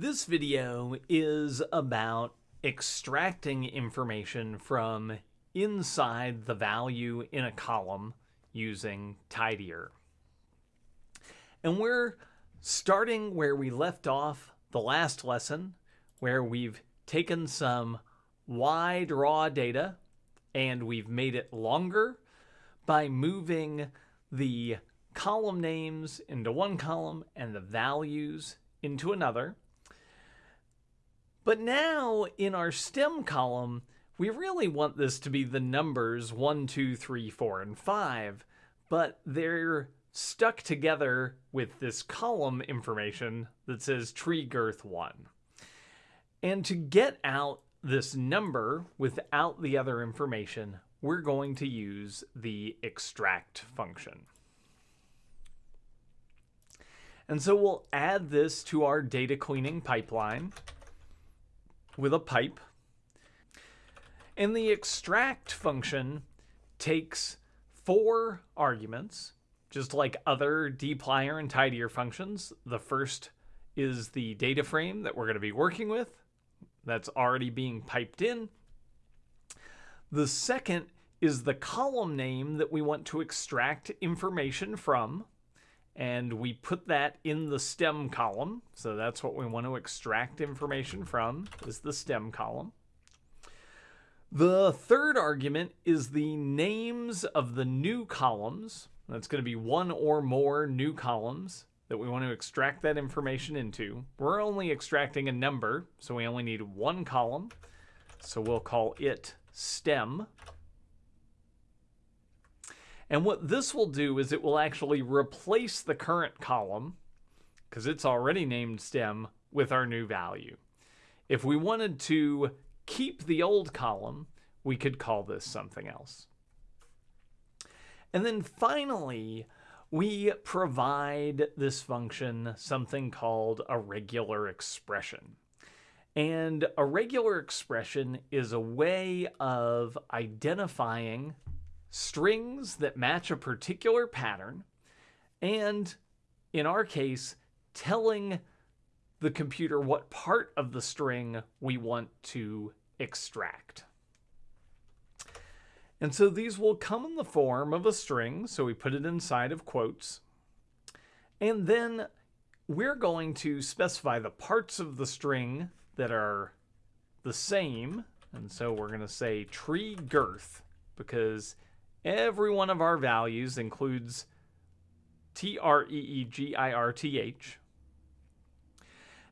This video is about extracting information from inside the value in a column using tidyr. And we're starting where we left off the last lesson, where we've taken some wide raw data and we've made it longer by moving the column names into one column and the values into another. But now in our stem column, we really want this to be the numbers 1, 2, 3, 4, and 5, but they're stuck together with this column information that says tree girth 1. And to get out this number without the other information, we're going to use the extract function. And so we'll add this to our data cleaning pipeline with a pipe. And the extract function takes four arguments, just like other dplyr and tidyr functions. The first is the data frame that we're going to be working with. That's already being piped in. The second is the column name that we want to extract information from. And we put that in the stem column. So that's what we want to extract information from, is the stem column. The third argument is the names of the new columns. That's going to be one or more new columns that we want to extract that information into. We're only extracting a number, so we only need one column. So we'll call it stem. And what this will do is it will actually replace the current column, because it's already named stem, with our new value. If we wanted to keep the old column, we could call this something else. And then finally, we provide this function something called a regular expression. And a regular expression is a way of identifying strings that match a particular pattern, and in our case, telling the computer what part of the string we want to extract. And so these will come in the form of a string, so we put it inside of quotes. And then we're going to specify the parts of the string that are the same. And so we're going to say tree girth because every one of our values includes T-R-E-E-G-I-R-T-H.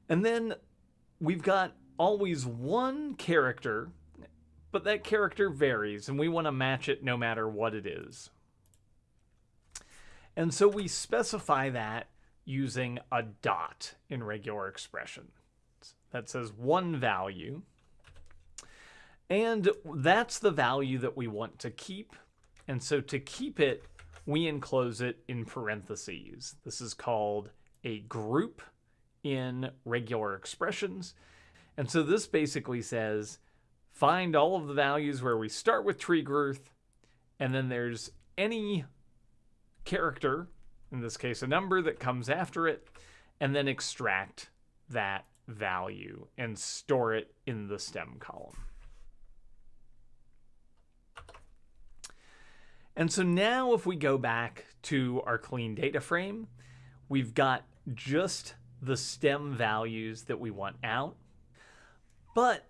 And then we've got always one character, but that character varies and we want to match it no matter what it is. And so we specify that using a dot in regular expression. That says one value. And that's the value that we want to keep and so to keep it, we enclose it in parentheses. This is called a group in regular expressions. And so this basically says, find all of the values where we start with tree growth, and then there's any character, in this case a number that comes after it, and then extract that value and store it in the stem column. And so now if we go back to our clean data frame, we've got just the stem values that we want out. But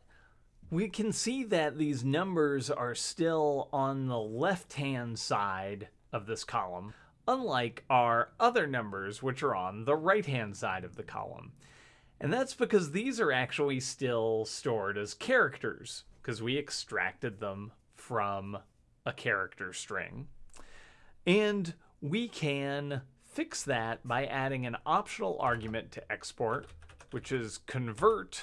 we can see that these numbers are still on the left-hand side of this column, unlike our other numbers, which are on the right-hand side of the column. And that's because these are actually still stored as characters, because we extracted them from a character string. And we can fix that by adding an optional argument to export, which is convert,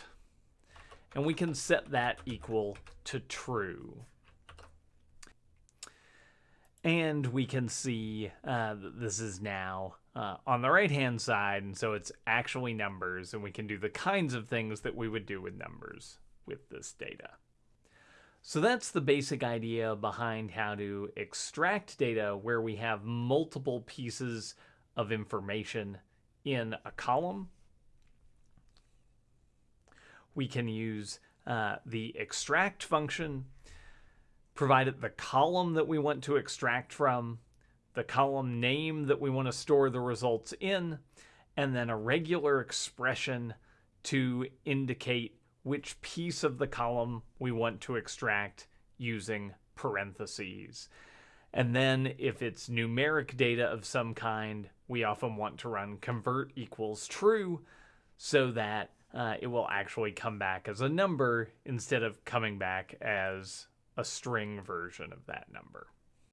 and we can set that equal to true. And we can see uh, this is now uh, on the right hand side, and so it's actually numbers, and we can do the kinds of things that we would do with numbers with this data. So that's the basic idea behind how to extract data where we have multiple pieces of information in a column. we can use uh, the extract function, provided the column that we want to extract from, the column name that we want to store the results in, and then a regular expression to indicate which piece of the column we want to extract using parentheses. And then if it's numeric data of some kind, we often want to run convert equals true so that uh, it will actually come back as a number instead of coming back as a string version of that number.